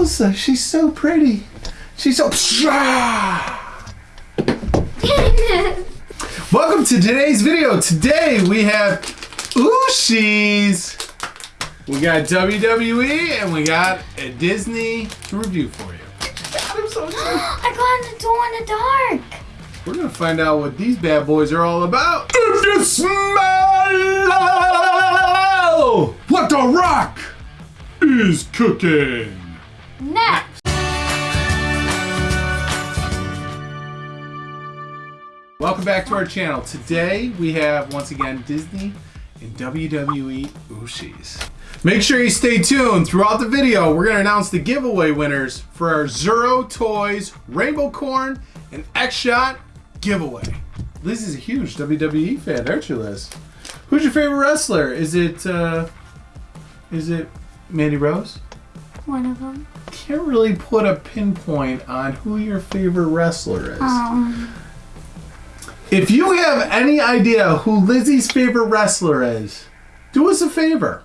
Elsa, she's so pretty. She's so. Welcome to today's video. Today we have Ooshies. We got WWE and we got a Disney to review for you. I'm so excited. I got in the door in the dark. We're gonna find out what these bad boys are all about. If you smell what the rock is cooking. Next. Welcome back to our channel. Today we have once again Disney and WWE Ooshies. Make sure you stay tuned throughout the video. We're gonna announce the giveaway winners for our Zuru Toys Rainbocorn and X-Shot giveaway. Liz is a huge WWE fan, aren't you, Liz? Who's your favorite wrestler? Is it uh, is it Mandy Rose? One of them. Can't really put a pinpoint on who your favorite wrestler is. Um, If you have any idea who Lizzie's favorite wrestler is, do us a favor.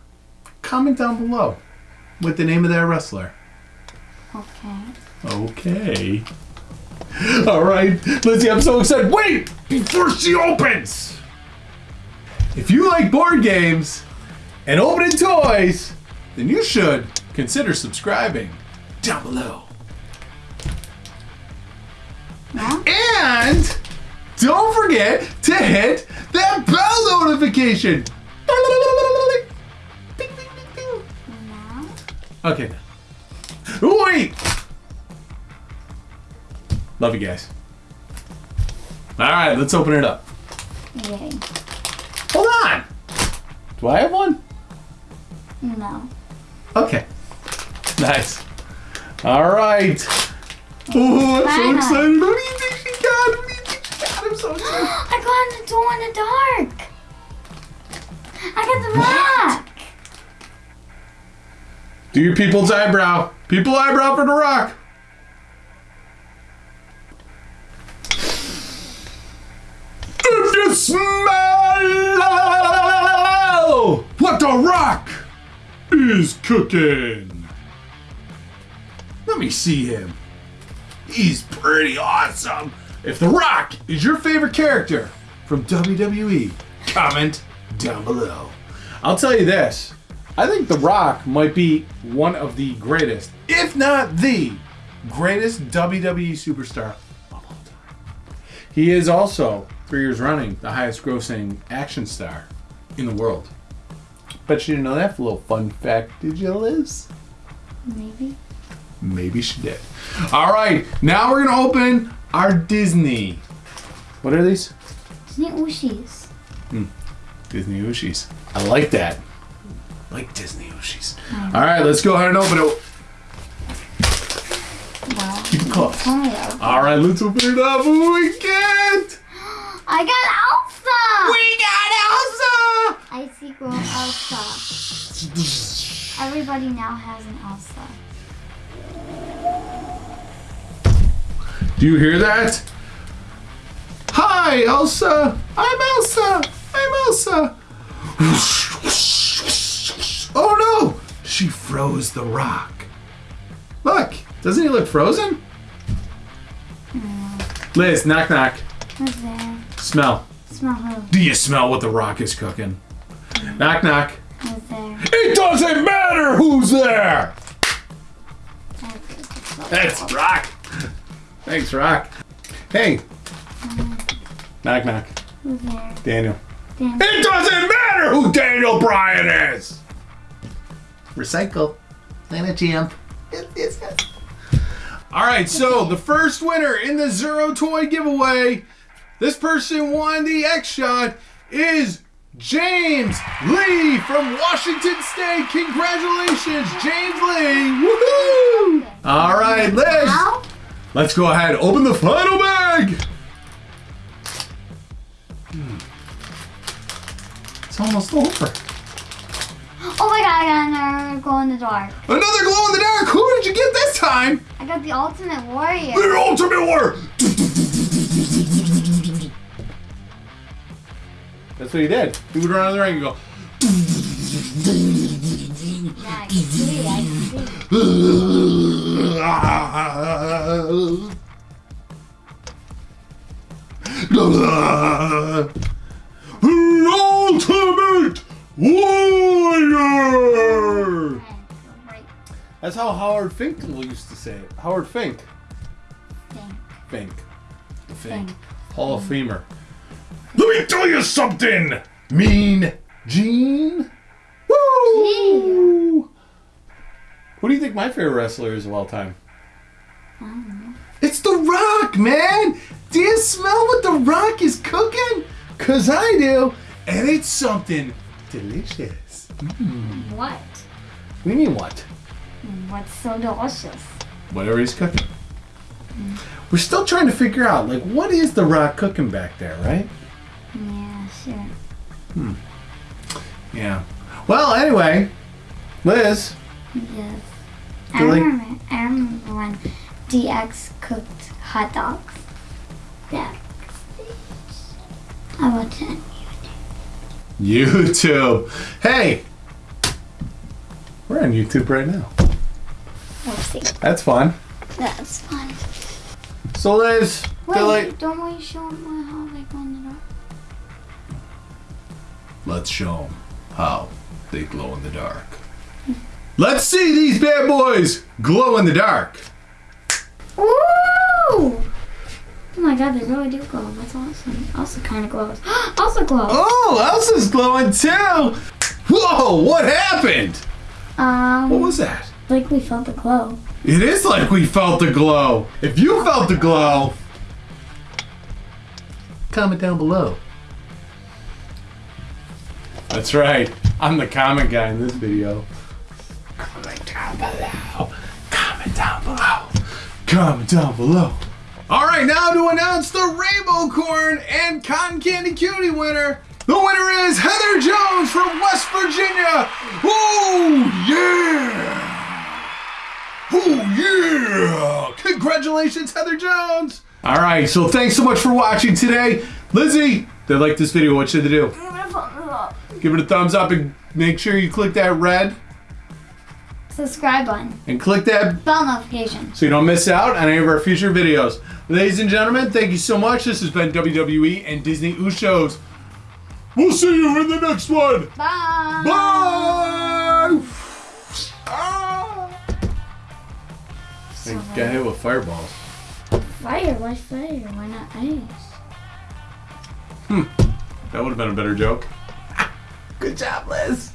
Comment down below with the name of that wrestler. okay. Okay. All right, Lizzie, I'm so excited. Wait, before she opens. If you like board games and opening toys, then you should consider subscribing down below. Yeah? And don't forget to hit that bell notification. Okay. Wait. Love you guys. All right, let's open it up. Yay. Hold on. Do I have one? No. Okay. Nice. All right. Oh, I'm so excited. What do you think she got? What do you think she got? I'm so excited. I got the door in the dark. I got the rock. Do your people's eyebrow. People eyebrow for the rock. If you smell what the rock is cooking. Let me see him. He's pretty awesome. If The Rock is your favorite character from WWE, comment down below. I'll tell you this. I think The Rock might be one of the greatest, if not the greatest WWE superstar of all time. He is also, three years running, the highest grossing action star in the world. Bet you didn't know that. A little fun fact, did you, Liz? Maybe. Maybe she did. All right, now we're gonna open our Disney. What are these? Disney Ooshies. Hmm, Disney Ooshies. I like that. I like Disney Ooshies. All right, let's go ahead and open it. Keep it close. tell me though. All right, let's open it up. Who we get? I got Elsa. We got Elsa. Icy Girl Elsa. Everybody now has an Elsa. Do you hear that? Hi, Elsa. I'm Elsa. I'm Elsa. Oh no! She froze the rock. Look, doesn't he look frozen? Liz, knock knock. Who's there? Smell. Smell who? Do you smell what the rock is cooking? Knock knock. Who's there? It doesn't matter who's That's Rock. Thanks, Rock. Hey. Knock knock. Who's there? Daniel. Dan- It doesn't matter who Daniel Bryan is. Recycle. Planet Champ. All right, so the first winner in the Zuru Toy giveaway, this person won the X Shot, is James Lee from Washington State. Congratulations, James Lee. Woohoo! All right, Liz, Now? let's go ahead. Open the final bag. Hmm. It's almost over. Oh my god, I got another glow in the dark. Another glow in the dark. Who did you get this time? I got the ultimate warrior. The Ultimate Warrior! That's what he did. He would run on the ring and go. Yeah, I can see, I can see. Ultimate Warrior! That's how Howard Finkel used to say it. Howard Fink. Fink. Fink. Think. Hall of Famer. Let me tell you something, Mean Gene. Woo! Who do you think my favorite wrestler is of all time? It's The Rock, man! Do you smell what The Rock is cooking? Cause I do, and it's something delicious. What? What do you mean what? What's so delicious? Whatever he's cooking. We're still trying to figure out, like, what is The Rock cooking back there, right? Yeah, sure. Hmm. Yeah. Well, anyway, Liz, Yes. I Feel like- remember, I remember when DX cooked hot dogs. Yeah. I watched it. YouTube. Hey, we're on YouTube right now. Whoopsie. That's fun. That's fun. So, Liz, Wait, like, don't we show them how they go in the dark? let's show them how they glow in the dark. Let's see these bad boys glow in the dark. Ooh! Oh my god, they really do glow. That's awesome. Elsa kind of glows. Elsa glows. Oh, Elsa's glowing too. Whoa, what happened? Um, What was that? like we felt the glow. It is like we felt the glow. If you felt the glow, comment down below. That's right. I'm the comment guy in this video. Comment down below. Comment down below. Comment down below. All right, now to announce the Rainbocorn and Cotton Candy Cutie winner. The winner is Heather Jones from West Virginia. Oh, yeah. Oh yeah! Congratulations, Heather Jones! All right, so thanks so much for watching today. Lizzie, if they like this video, what should they do? Give it a thumbs up and make sure you click that red Subscribe button. and click that Bell notification. so you don't miss out on any of our future videos. Ladies and gentlemen, thank you so much. This has been WWE and Disney Ooshies. We'll see you in the next one. Bye. Bye! Ah! So Got hit with fireballs. Fire, why fire? Why not ice? Hmm. That would have been a better joke. Good job, Liz.